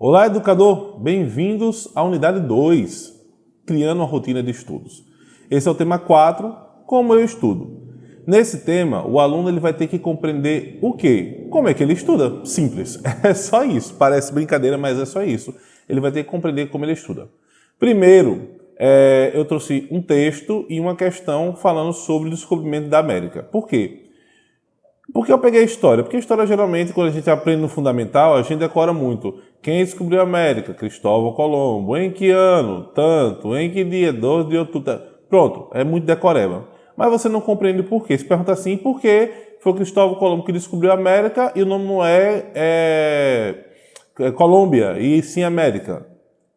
Olá, educador! Bem-vindos à unidade 2, Criando uma Rotina de Estudos. Esse é o tema 4, Como eu estudo. Nesse tema, o aluno ele vai ter que compreender o quê? Como é que ele estuda? Simples, é só isso. Parece brincadeira, mas é só isso. Ele vai ter que compreender como ele estuda. Primeiro, é, eu trouxe um texto e uma questão falando sobre o descobrimento da América. Por quê? Por que eu peguei a história? Porque a história, geralmente, quando a gente aprende no fundamental, a gente decora muito. Quem descobriu a América? Cristóvão Colombo. Em que ano? Tanto. Em que dia? 12 de outubro. Pronto, é muito decoreba. Mas você não compreende por quê. Se pergunta assim, por que foi Cristóvão Colombo que descobriu a América e o nome não é, é, é Colômbia, e sim América?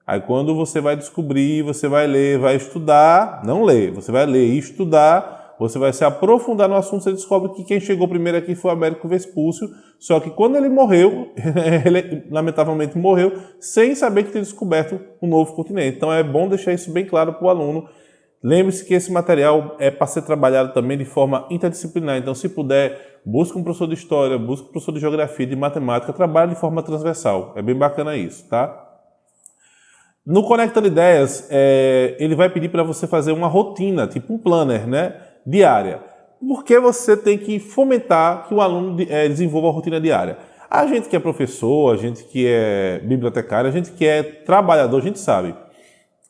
Aí quando você vai descobrir, você vai ler, vai estudar, não ler, você vai ler e estudar, você vai se aprofundar no assunto, você descobre que quem chegou primeiro aqui foi o Américo Vespúcio, só que quando ele morreu, ele lamentavelmente morreu, sem saber que tinha descoberto um novo continente. Então é bom deixar isso bem claro para o aluno. Lembre-se que esse material é para ser trabalhado também de forma interdisciplinar, então se puder, busque um professor de História, busque um professor de Geografia, de Matemática, trabalhe de forma transversal. É bem bacana isso, tá? No Conectando Ideias, é, ele vai pedir para você fazer uma rotina, tipo um planner, né? Diária. Por que você tem que fomentar que o aluno é, desenvolva a rotina diária? A gente que é professor, a gente que é bibliotecário, a gente que é trabalhador, a gente sabe.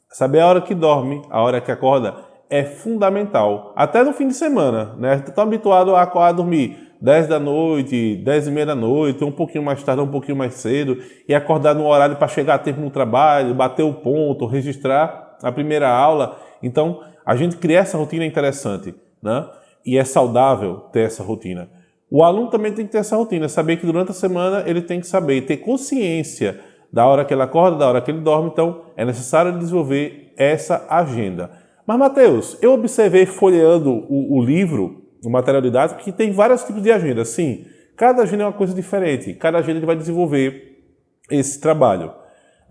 Saber a hora que dorme, a hora que acorda, é fundamental. Até no fim de semana, né? Estão tá habituado a, a dormir 10 da noite, 10 e meia da noite, um pouquinho mais tarde, um pouquinho mais cedo, e acordar no horário para chegar a tempo no trabalho, bater o ponto, registrar a primeira aula. Então, a gente cria essa rotina interessante, né? E é saudável ter essa rotina. O aluno também tem que ter essa rotina, saber que durante a semana ele tem que saber, ter consciência da hora que ele acorda, da hora que ele dorme, então é necessário desenvolver essa agenda. Mas, Mateus, eu observei folheando o, o livro, o material didático, que tem vários tipos de agenda. Sim, cada agenda é uma coisa diferente, cada agenda ele vai desenvolver esse trabalho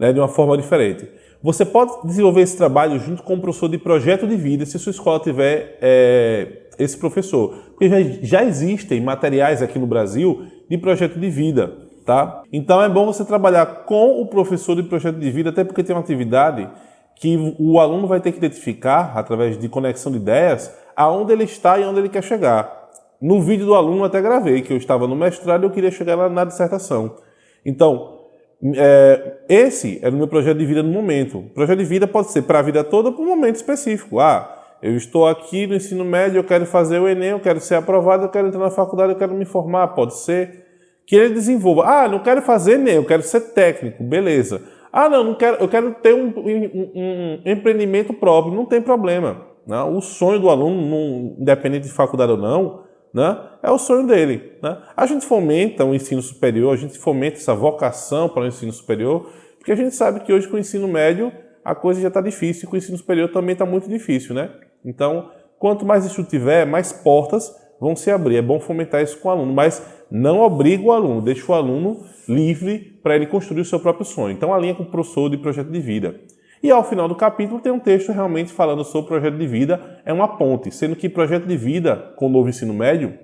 né, de uma forma diferente. Você pode desenvolver esse trabalho junto com o professor de projeto de vida, se sua escola tiver é, esse professor. Porque já, já existem materiais aqui no Brasil de projeto de vida, tá? Então é bom você trabalhar com o professor de projeto de vida, até porque tem uma atividade que o aluno vai ter que identificar, através de conexão de ideias, aonde ele está e onde ele quer chegar. No vídeo do aluno até gravei, que eu estava no mestrado e eu queria chegar na dissertação. Então, é, esse é o meu projeto de vida no momento. O projeto de vida pode ser para a vida toda ou para um momento específico. Ah, eu estou aqui no ensino médio, eu quero fazer o Enem, eu quero ser aprovado, eu quero entrar na faculdade, eu quero me formar. Pode ser que ele desenvolva. Ah, não quero fazer Enem, eu quero ser técnico. Beleza. Ah, não, não quero, eu quero ter um, um, um empreendimento próprio. Não tem problema. Não? O sonho do aluno, independente de faculdade ou não, né? é o sonho dele. Né? A gente fomenta o ensino superior, a gente fomenta essa vocação para o ensino superior, porque a gente sabe que hoje com o ensino médio a coisa já está difícil e com o ensino superior também está muito difícil. Né? Então, quanto mais isso tiver, mais portas vão se abrir. É bom fomentar isso com o aluno, mas não obriga o aluno, deixa o aluno livre para ele construir o seu próprio sonho. Então, alinha com o professor de projeto de vida. E ao final do capítulo tem um texto realmente falando sobre o projeto de vida, é uma ponte, sendo que projeto de vida com o novo ensino médio,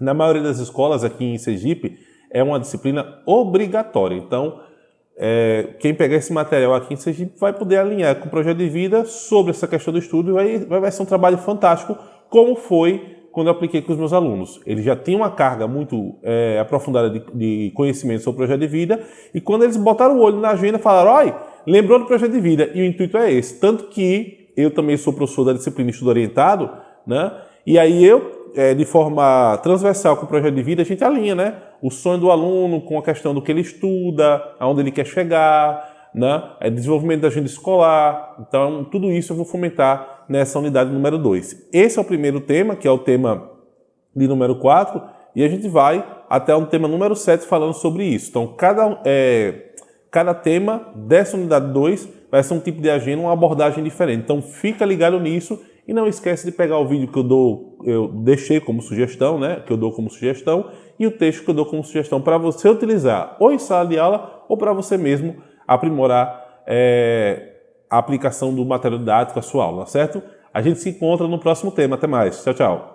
na maioria das escolas aqui em Sergipe, é uma disciplina obrigatória. Então, é, quem pegar esse material aqui em Sergipe vai poder alinhar com o projeto de vida sobre essa questão do estudo e vai, vai ser um trabalho fantástico, como foi quando eu apliquei com os meus alunos. Eles já tinham uma carga muito é, aprofundada de, de conhecimento sobre o projeto de vida e quando eles botaram o olho na agenda, falaram, olha, lembrou do projeto de vida. E o intuito é esse. Tanto que eu também sou professor da disciplina Estudo Orientado, né? E aí eu, é, de forma transversal com o projeto de vida, a gente alinha, né? O sonho do aluno com a questão do que ele estuda, aonde ele quer chegar, né? É desenvolvimento da agenda escolar. Então, tudo isso eu vou fomentar nessa unidade número 2. Esse é o primeiro tema, que é o tema de número 4, e a gente vai até o tema número 7 falando sobre isso. Então, cada... É, Cada tema dessa unidade 2 vai ser um tipo de agenda, uma abordagem diferente. Então fica ligado nisso e não esquece de pegar o vídeo que eu dou, eu deixei como sugestão, né? Que eu dou como sugestão, e o texto que eu dou como sugestão para você utilizar ou em sala de aula ou para você mesmo aprimorar é, a aplicação do material didático à sua aula, certo? A gente se encontra no próximo tema. Até mais. Tchau, tchau.